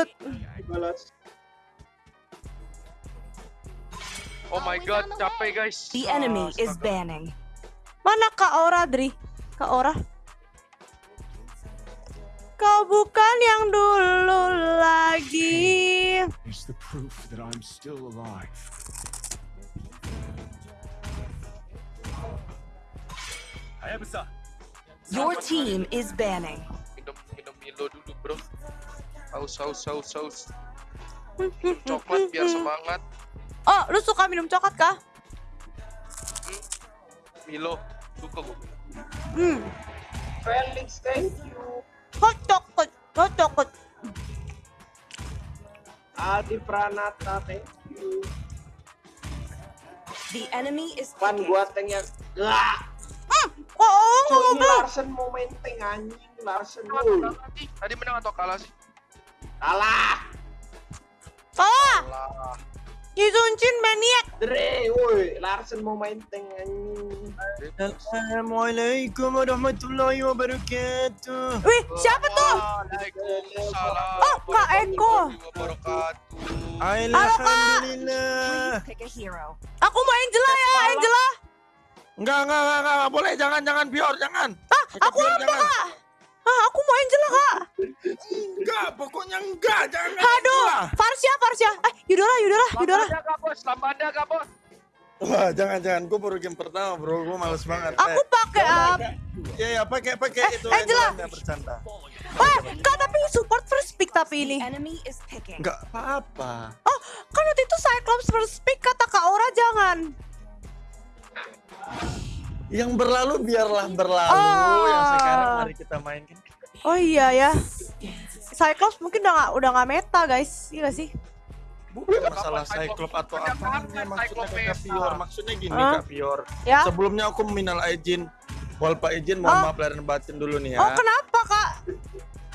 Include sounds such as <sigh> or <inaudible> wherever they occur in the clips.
tut. Balas. Oh my god, capek guys. The enemy is Astaga. banning. Mana Kak Ora, Dri? Kak Ora? Kau bukan yang dulu lagi. It's the proof that I'm still alive. Your team is banning. Haus haus haus haus. Coklat biar <laughs> semangat. Oh, lu suka minum coklat kah? Milo, suka gua. Hmm. Felix, thank you. Hot coklat, hot coklat. Adi Pranata, thank you. The enemy is Pan gua tank yang Lah, Oh, oh, ngomong ini belum. Larsen mau main tank anjing, Larsen. Tadi menang atau kalah sih? Kalah. Salah. Kalah. Yizunchin maniak. Dre, woi, Larsen mau main tank anjing. Assalamualaikum warahmatullahi wabarakatuh. Wih, siapa tuh? Waalaikumsalam. Oh, Kak Eko. Alhamdulillah. Aku mau Angela ya, Angela. Enggak, enggak, enggak, enggak, boleh, jangan, jangan, biar, jangan. Ah, aku apa kak? Ah, aku mau Angela kak. Enggak, pokoknya enggak, jangan. Aduh, Enggak. Farsya, Farsya. Eh, Yudola, Yudola, Yudola. Tambah ada kak bos, tambah ada kak bos. Wah, jangan, jangan. Gue baru game pertama, bro. Gue males banget. Aku pakai up. Ya, ya, pakai, pakai Eh, itu. Angela. Angela bercanda. Wah, kak tapi support first pick tapi ini. Enggak apa-apa. Oh, kan waktu itu Cyclops first pick kata Kak Ora Yang berlalu biarlah berlalu. Oh. Yang sekarang mari kita mainkan. Oh iya ya. Cyclops mungkin udah gak, udah gak meta guys, iya gak sih? Bukan masalah Cyclops atau apa. Maksudnya Cyclops Kak meta. Pior. Maksudnya gini, Hah? Kak Pior. Ya. Sebelumnya aku minal izin. Wal Pak izin, mohon Oh. maaf lahir batin dulu nih ya. Oh kenapa?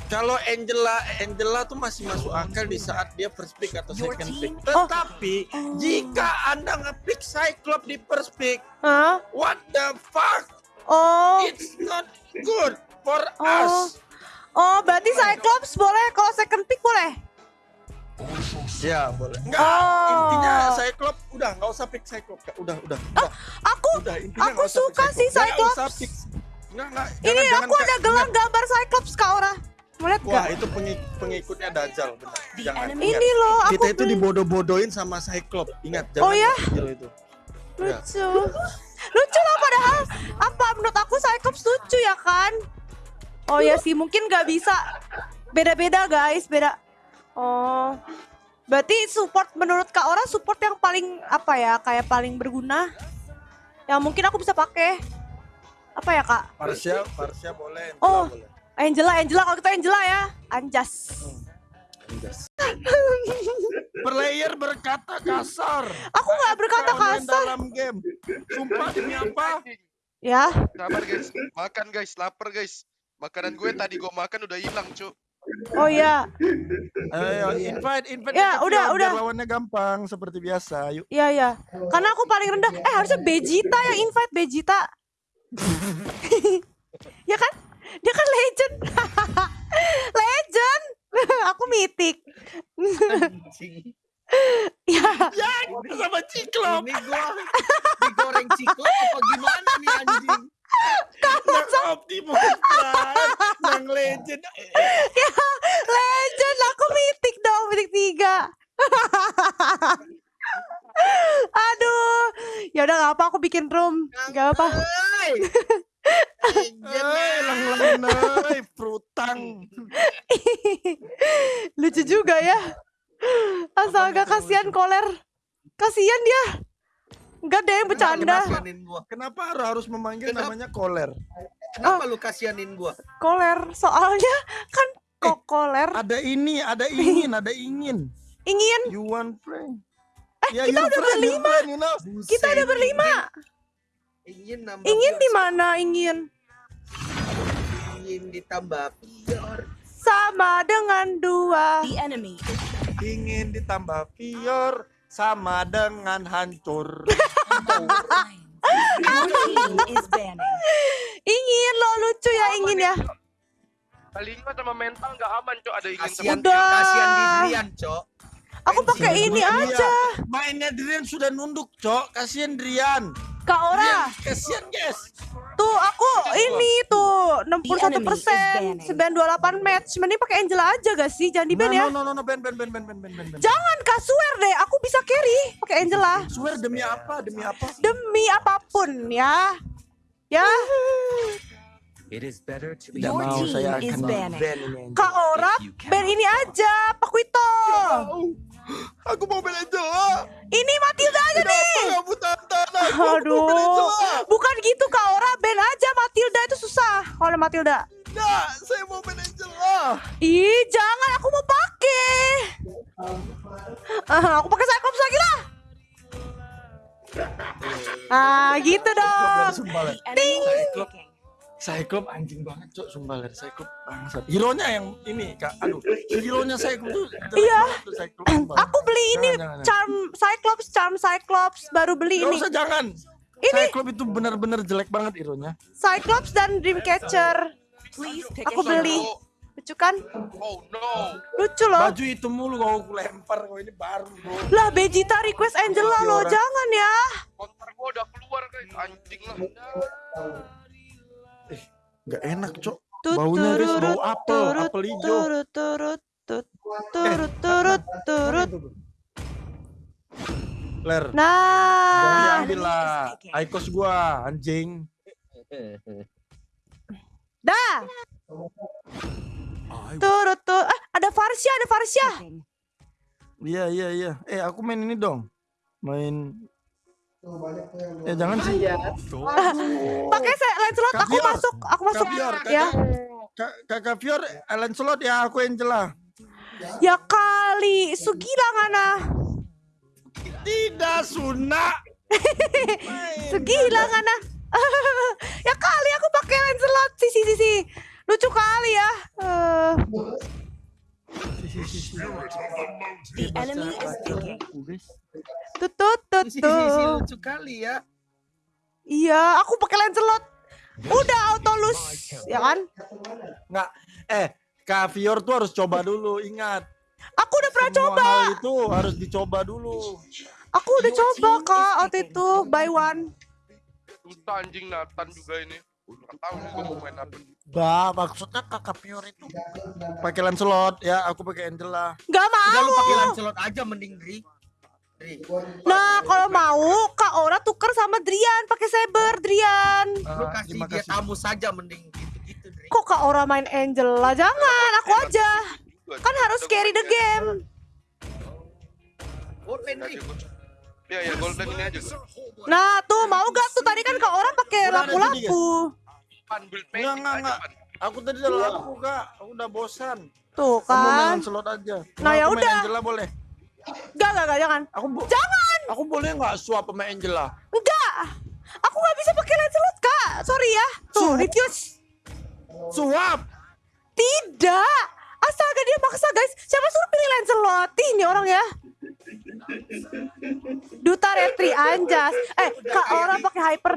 Kalau Angela, Angela tuh masih masuk akal di saat dia first pick atau second pick. Tetapi jika anda nge-pick Cyclops di first pick, Hah? what the fuck? Oh, It's not good for Oh. us. oh berarti Cyclops boleh kalau second pick boleh? Ya boleh. Enggak, Oh. intinya Cyclops udah nggak usah pick Cyclops. Udah, udah, udah. Aku, udah aku nggak suka sih Nggak Cyclops. Enggak, enggak. ini jangan, jangan, aku Kak. ada gelang gambar Cyclops Kak Ora. Mau lihat Wah, gak? itu pengik- pengikutnya Dajjal, benar. Jangan. ingat. Ini loh, aku Kita itu beli. dibodoh-bodohin sama Cyclops. Ingat, jangan Oh, ya? kecil itu. Ya. Lucu. Lucu lah padahal. Apa menurut aku Cyclops lucu ya kan? Oh ya sih, mungkin gak bisa. Beda-beda guys, beda. Oh. Berarti support menurut Kak Ora support yang paling apa ya? Kayak paling berguna. Yang mungkin aku bisa pakai. Apa ya, Kak? Parsia, Parsia boleh. Oh. boleh. Angela, Angela kalau kita Angela ya. Anjas. Anjas. Player berkata kasar. Aku nggak berkata kasar. dalam game. Sumpah demi apa? Ya. Sabar guys, makan guys, lapar guys. Makanan gue tadi gue makan udah hilang, Cuk. Oh ya. Ayo, invite, invite. Ya, udah, udah. Lawannya gampang seperti biasa. Yuk. Iya, iya. Karena aku paling rendah. Eh, harusnya Vegeta yang invite Vegeta. <laughs> <laughs> ya kan? Dia kan legend. <laughs> legend. <laughs> aku mitik. <laughs> ya, Ya, sama Ciklop. Ini gua digoreng ciklop apa gimana nih anjing? Yang Optimus Prime, yang legend. legend. Aku mitik dong, mitik tiga. Aduh. Ya udah gak apa aku bikin room. Gak apa. Eh, frutang. <laughs> Lucu juga ya. Astaga kasihan koler. Kasihan dia. Enggak deh yang bercanda. Kasianin gua. Kenapa harus harus memanggil Kenapa? namanya koler? Kenapa lu kasianin gua? Koler. Soalnya kan kok koler Ada ini, ada ingin, ada ingin. <laughs> ingin You want friend? Eh, kita udah berlima. Friend, you know? kita udah berlima. Ingin nambah Ingin di mana ingin? Ingin ditambah biar Sama dengan dua. The enemy Ingin ditambah pior sama dengan hancur. <laughs> Ingin lo lucu ya ingin ya. Telinga sama mental nggak aman, Cok. Ada ingin Kasihan, Udah. kasihan Cok. Aku pakai ini aja. Mainnya Drian sudah nunduk, Cok. Kasihan Drian. Kak Ora. Iya, Kasian guys. Tuh aku ini tuh 61 iya, persen, 928 iya, match. Mending pakai Angela aja gak sih? Jangan di ban no, ya. No no no ban ban ban ban ban ban. Jangan kak swear deh, aku bisa carry pakai Angela. Swear demi apa? Demi apa? Demi apa pun ya. Ya. It is better to be Tidak mau saya akan ban. Kak Ora, ban ini aja, Pak Wito. Aku mau ban Angela. Ah. Ini Matilda aja nih. Kenapa ban Aduh, bukan gitu Kak Ora, ban aja Matilda itu susah. Kalau Matilda. Enggak, saya mau ban Angela. Ih, jangan aku mau pakai. Ah, aku pakai Cyclops lagi lah. Ah, gitu dong. Sumpah, Cyclops anjing banget, Cok. Sumpah, Ler. Cyclops bangsat. Hero-nya yang ini, Kak. Aduh, hero-nya Cyclops tuh Iya. Aku beli ini Jangan, jangan, jangan. charm Cyclops, charm Cyclops baru beli Gak ini. usah, jangan. Ini. Cyclops itu benar-benar jelek banget hero-nya. Cyclops dan Dreamcatcher. Please Aku beli. hero. Lucu kan? Oh no. Lucu loh. Baju itu mulu kalau aku lempar kok ini baru, Bro. Lah Vegeta request Angela loh, jangan ya. Konter gua udah keluar guys. Anjing lah. Gak enak, Cok. Baunya, guys, bau turut, apel, turut, apel hijau. Turut turut tut, turut turut turut. Ler, Nah, ambil lah. Aikos gua, anjing. dah. Turut turut. Eh, ada Farsha, ada. Picking. Iya, iya, iya. Eh, aku main ini dong. Main Eh jangan sih. Pakai saya Lancelot aku Kaviar. masuk, aku masuk Kaviar, ya. Kak Kakak Fior, Alan Slot ya, aku Angela. Ya kali, Sugila ngana. Tidak Suna. <laughs> Segila ngana. <laughs> ya kali aku pakai Lancelot sih sih sih sih. Lucu kali ya. Eh, The enemy is. Tut tut tut Si, si, si, tut. lucu kali ya. Iya, aku pakai Lancelot. Udah auto lose, ya kan? Nggak, eh Kak Fior tuh harus coba dulu, ingat. Aku udah pernah Semua coba. hal itu harus dicoba dulu. Aku udah coba kak waktu itu buy one. Susah anjing Nathan juga ini. Nggak tahu juga mau main apa. Bah, maksudnya Kakak Fior itu pakai Lancelot ya, aku pakai Angela. Gak Udah lu mau. pakai Lancelot aja mending Dri. Nah kalau mau kak Ora tuker sama Drian pakai saber Drian. Lu Ah, kasih terima dia kasih. tamu saja mending gitu-gitu Dri. Kok kak Ora main Angela? Jangan, aku aja. Kan harus carry the game. Golden. Iya ya golden ini aja. Nah tuh mau gak tuh tadi kan kak Ora pakai lapu-lapu. Enggak, enggak, enggak. Aku tadi udah laku, Kak. Aku udah bosan. Tuh Kamu main kan. Lancelot aja. Nah, ya udah. Angela boleh. Gak gak gak jangan. Aku Jangan. Aku boleh nggak swap sama Angela? Enggak. Aku gak bisa pakai Lancelot kak. Sorry ya. Tuh refuse. Swap. Tidak. Astaga dia maksa guys. Siapa suruh pilih Lancelot? Ih, Ini orang ya. Duta Retri Anjas. Eh, Kak Ora pakai hyper.